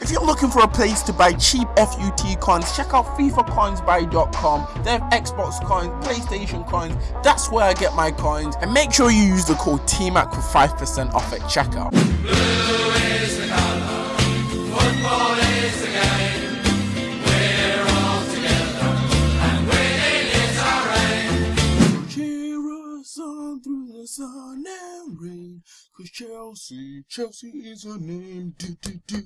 If you're looking for a place to buy cheap FUT coins, check out FIFAcoinsbuy.com. They have Xbox coins, PlayStation coins. That's where I get my coins. And make sure you use the code TMAC for 5% off at checkout. Cause Chelsea, Chelsea is a name. Do, do, do.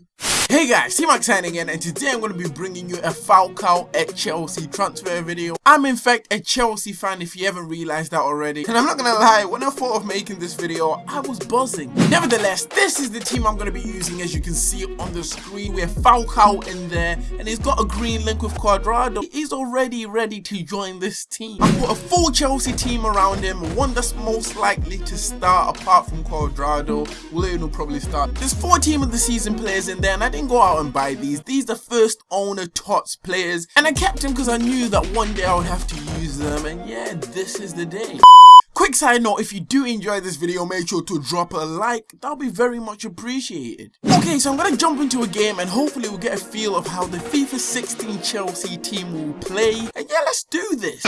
Hey guys, T-Max signing again and today I'm going to be bringing you a Falcao at Chelsea transfer video. I'm in fact a Chelsea fan if you haven't realised that already. And I'm not going to lie, when I thought of making this video, I was buzzing. Nevertheless, this is the team I'm going to be using as you can see on the screen. We have Falcao in there and he's got a green link with Cuadrado. He's already ready to join this team. I put a full Chelsea team around him, one that's most likely to start apart from Cuadrado. Willian will probably start. There's four team of the season players in there and I didn't go out and buy these. These are first owner TOTS players and I kept them because I knew that one day I would have to use them and yeah, this is the day. Quick side note, if you do enjoy this video, make sure to drop a like. That'll be very much appreciated. Okay, so I'm to jump into a game and hopefully we'll get a feel of how the FIFA 16 Chelsea team will play. And yeah, let's do this.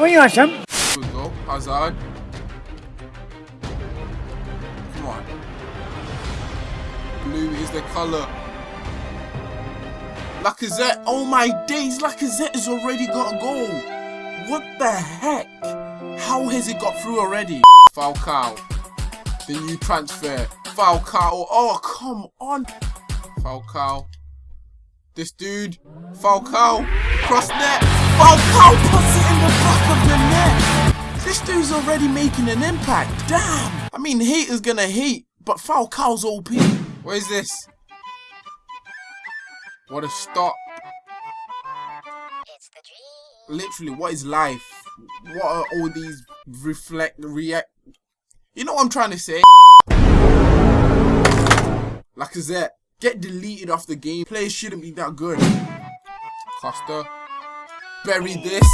Oynayacağım. Here we go, Hazard. Come on. Blue is the colour. Lacazette, oh my days, Lacazette has already got a goal. What the heck? How has it got through already? Falcao, the new transfer. Falcao, oh come on. Falcao, this dude, Falcao, cross net. Falcao the back of the net. This dude's already making an impact. Damn. I mean, haters gonna hate, but Falcao's OP. What is this? What a stop. It's the dream. Literally, what is life? What are all these reflect, react? You know what I'm trying to say? Lacazette, get deleted off the game. Players shouldn't be that good. Costa, bury this.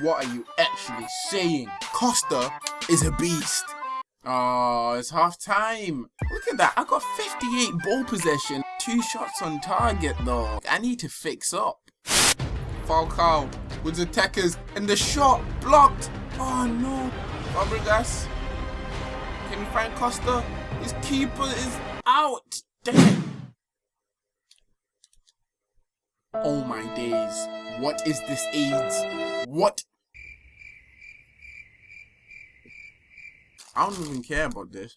What are you actually saying? Costa is a beast. Oh, it's half time. Look at that. I got 58 ball possession. Two shots on target though. I need to fix up. Falcao with the attackers and the shot blocked. Oh no. Fabregas. Can you find Costa? His keeper is out. Damn. Oh my days. What is this AIDS? What? I don't even care about this.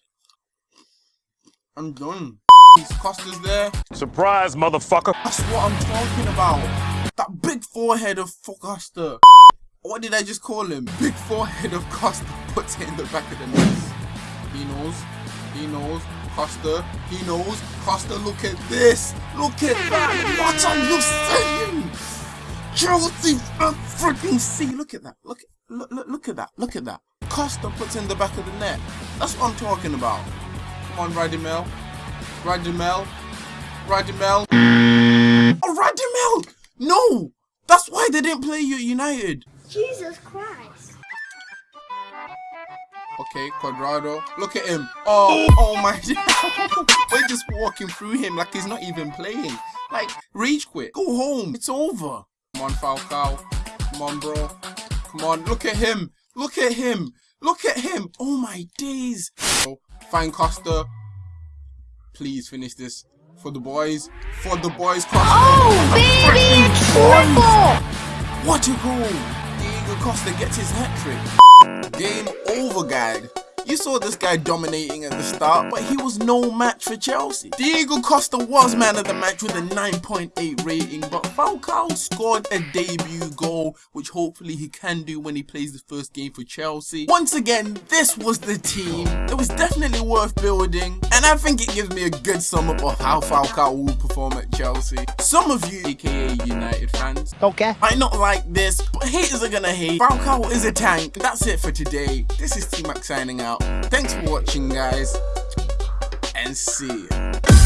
I'm done. These Costa's there. Surprise, motherfucker. That's what I'm talking about. That big forehead of Costa. What did I just call him? Big forehead of Costa puts it in the back of the net. He knows. He knows. Costa. He knows. Costa, look at this. Look at that. What are you saying? Chelsea freaking see. Look at that. Look, look, look, look at that. Look at that. Costa puts in the back of the net. That's what I'm talking about. Come on, Radamel. Radamel. Radamel. Oh, Radamel! No! That's why they didn't play you at United. Jesus Christ. Okay, Cuadrado. Look at him. Oh, oh my. We're just walking through him like he's not even playing. Like, rage quit. Go home. It's over. Come on, Falcao. Come on, bro. Come on. Look at him. Look at him. Look at him. Oh my days. Oh, find Costa. Please finish this. For the boys. For the boys, Costa. Oh, baby, it's triple. What a goal! Diego Costa gets his hat trick. Game over, guy. You saw this guy dominating at the start, but he was no match for Chelsea. Diego Costa was man of the match with a 9.8 rating, but Falcao scored a debut goal, which hopefully he can do when he plays the first game for Chelsea. Once again, this was the team. It was definitely worth building, and I think it gives me a good sum up of how Falcao will perform at Chelsea. Some of you, aka United fans, Okay. might not like this, but haters are gonna hate. Falcao is a tank. That's it for today. This is T-Max signing out. Thanks for watching, guys, and see ya.